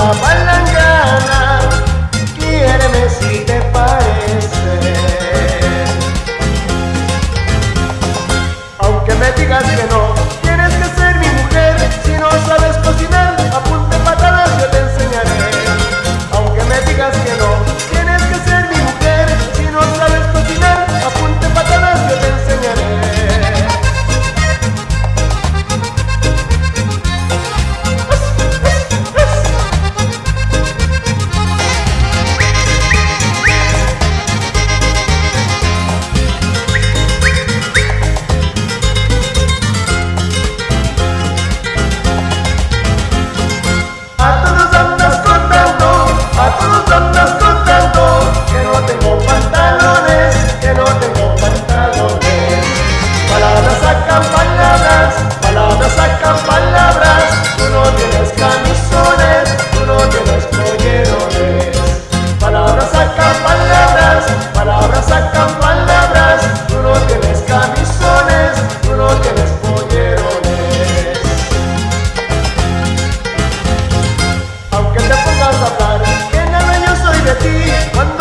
Bala 聚一份